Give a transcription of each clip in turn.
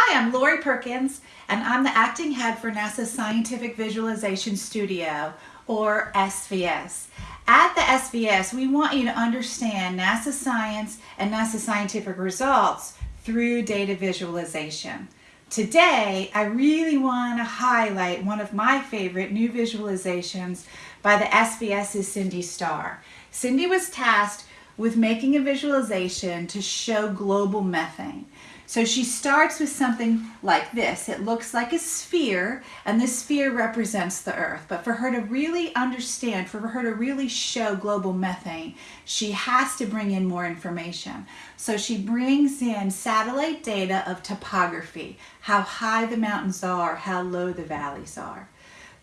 Hi, I'm Lori Perkins, and I'm the acting head for NASA's Scientific Visualization Studio, or SVS. At the SVS, we want you to understand NASA science and NASA scientific results through data visualization. Today, I really want to highlight one of my favorite new visualizations by the SVS's Cindy Starr. Cindy was tasked with making a visualization to show global methane. So she starts with something like this. It looks like a sphere, and this sphere represents the Earth. But for her to really understand, for her to really show global methane, she has to bring in more information. So she brings in satellite data of topography, how high the mountains are, how low the valleys are.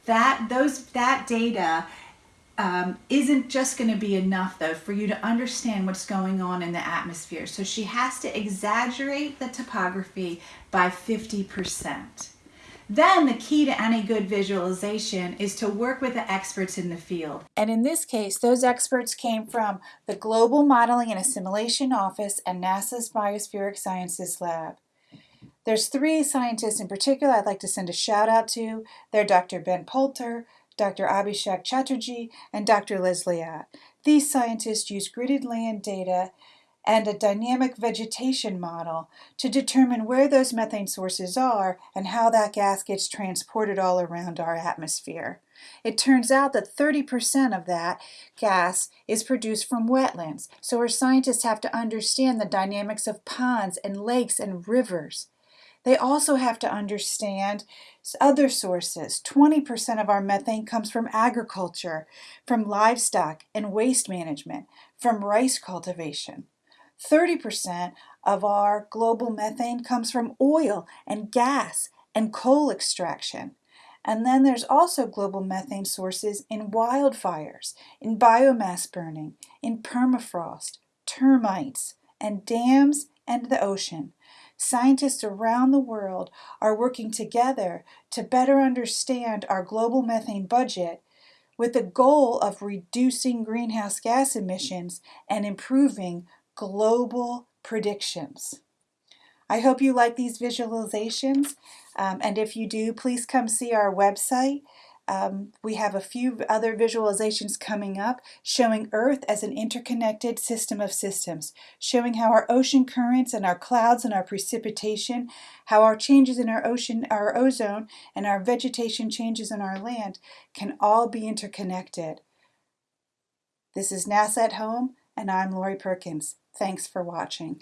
That, those, that data um, isn't just going to be enough though for you to understand what's going on in the atmosphere. So she has to exaggerate the topography by 50%. Then the key to any good visualization is to work with the experts in the field. And in this case, those experts came from the Global Modeling and Assimilation Office and NASA's Biospheric Sciences Lab. There's three scientists in particular I'd like to send a shout out to. They're Dr. Ben Poulter, Dr. Abhishek Chatterjee, and Dr. Leslie. These scientists use gridded land data and a dynamic vegetation model to determine where those methane sources are and how that gas gets transported all around our atmosphere. It turns out that 30% of that gas is produced from wetlands, so our scientists have to understand the dynamics of ponds and lakes and rivers. They also have to understand other sources. 20% of our methane comes from agriculture, from livestock and waste management, from rice cultivation. 30% of our global methane comes from oil and gas and coal extraction. And then there's also global methane sources in wildfires, in biomass burning, in permafrost, termites, and dams and the ocean. Scientists around the world are working together to better understand our global methane budget with the goal of reducing greenhouse gas emissions and improving global predictions. I hope you like these visualizations, um, and if you do, please come see our website um, we have a few other visualizations coming up showing Earth as an interconnected system of systems, showing how our ocean currents and our clouds and our precipitation, how our changes in our ocean, our ozone, and our vegetation changes in our land can all be interconnected. This is NASA at Home, and I'm Lori Perkins. Thanks for watching.